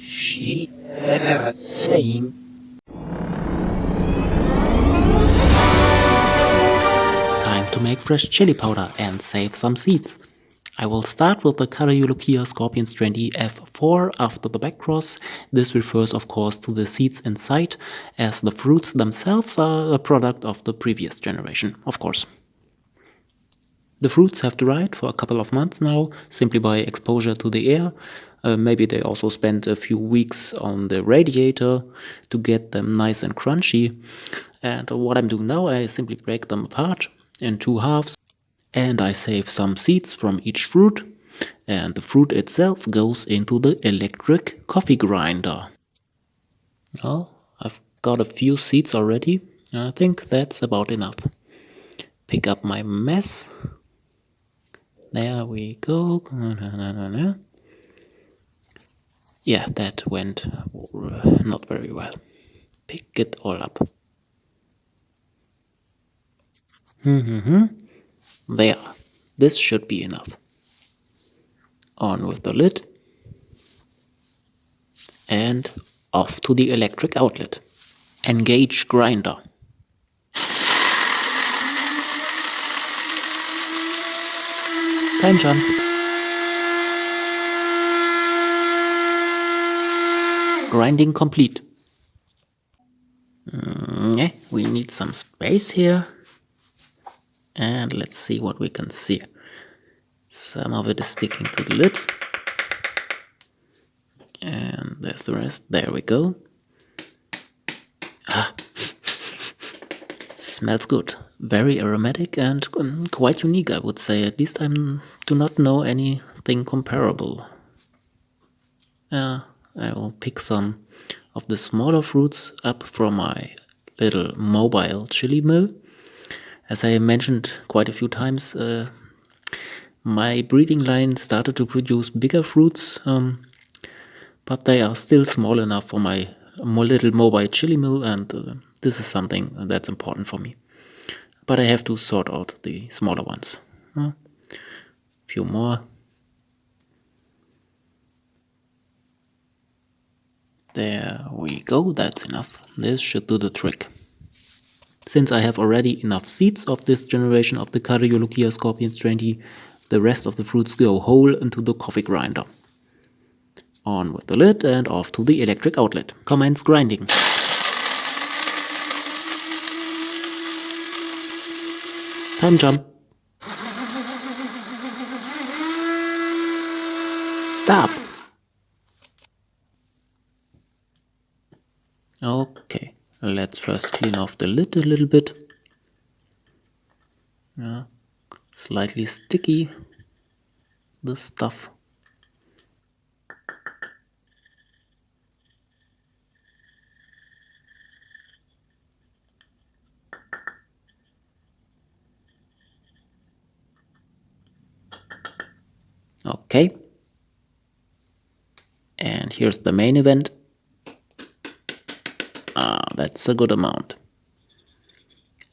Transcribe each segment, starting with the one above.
She saying Time to make fresh chili powder and save some seeds. I will start with the Cariolochia Scorpions 20 F4 after the backcross. This refers of course to the seeds inside, as the fruits themselves are a product of the previous generation, of course. The fruits have dried for a couple of months now, simply by exposure to the air. Uh, maybe they also spent a few weeks on the radiator to get them nice and crunchy. And what I'm doing now, I simply break them apart in two halves and I save some seeds from each fruit and the fruit itself goes into the electric coffee grinder. Well, I've got a few seeds already. I think that's about enough. Pick up my mess. There we go. Yeah, that went not very well. Pick it all up. Mm-hmm. There, this should be enough. On with the lid and off to the electric outlet. Engage grinder. Time jump. Grinding complete. Mm, yeah, we need some space here and let's see what we can see. Some of it is sticking to the lid. And there's the rest. There we go. Smells good. Very aromatic and um, quite unique, I would say. At least I do not know anything comparable. Uh, I will pick some of the smaller fruits up from my little mobile chili mill as I mentioned quite a few times, uh, my breeding line started to produce bigger fruits, um, but they are still small enough for my little mobile chili mill, and uh, this is something that's important for me. But I have to sort out the smaller ones. A uh, few more. There we go, that's enough. This should do the trick. Since I have already enough seeds of this generation of the Cariolochia Scorpions 20, the rest of the fruits go whole into the coffee grinder. On with the lid and off to the electric outlet. Commence grinding. Time jump. Stop. Okay. Let's first clean off the lid a little bit. Yeah, slightly sticky, this stuff. Okay. And here's the main event. Ah, that's a good amount.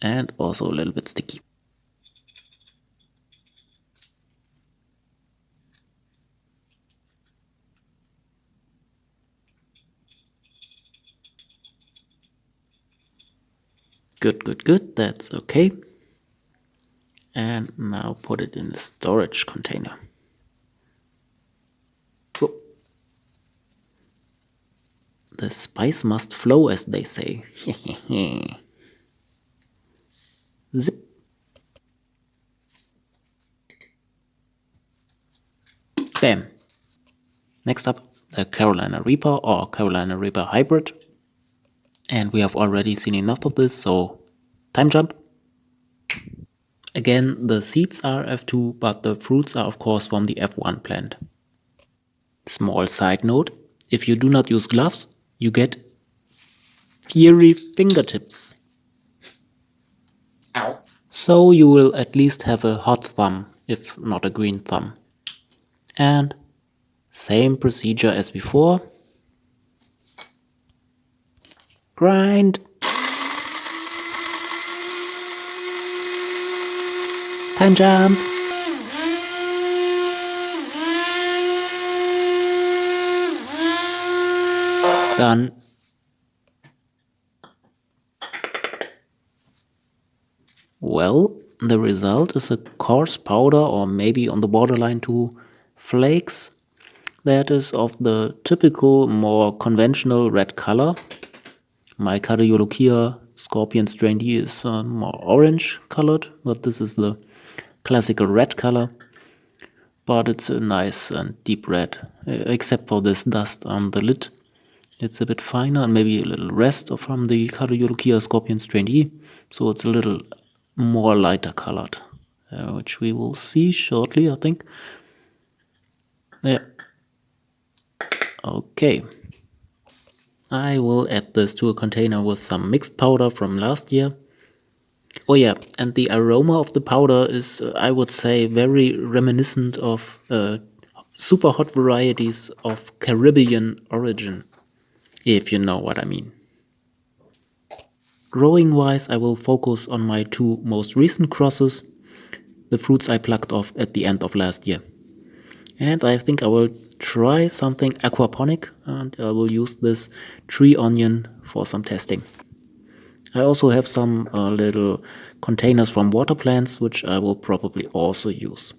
And also a little bit sticky. Good, good, good. That's okay. And now put it in the storage container. The spice must flow, as they say. Zip. Bam. Next up, the Carolina Reaper or Carolina Reaper Hybrid. And we have already seen enough of this, so time jump. Again, the seeds are F2, but the fruits are of course from the F1 plant. Small side note, if you do not use gloves, you get fiery fingertips. Ow. So you will at least have a hot thumb, if not a green thumb. And same procedure as before. Grind. Time jump. Done. Well, the result is a coarse powder or maybe on the borderline to flakes that is of the typical, more conventional red color. My Cariolochia Scorpion strain D is uh, more orange colored, but this is the classical red color. But it's a nice and deep red, except for this dust on the lid. It's a bit finer and maybe a little rest from the Cariolochia Scorpion strain D, so it's a little more lighter colored, uh, which we will see shortly, I think. Yeah. Okay. I will add this to a container with some mixed powder from last year. Oh yeah, and the aroma of the powder is, uh, I would say, very reminiscent of uh, super hot varieties of Caribbean origin, if you know what I mean. Growing wise, I will focus on my two most recent crosses, the fruits I plucked off at the end of last year. And I think I will try something aquaponic and I will use this tree onion for some testing. I also have some uh, little containers from water plants which I will probably also use.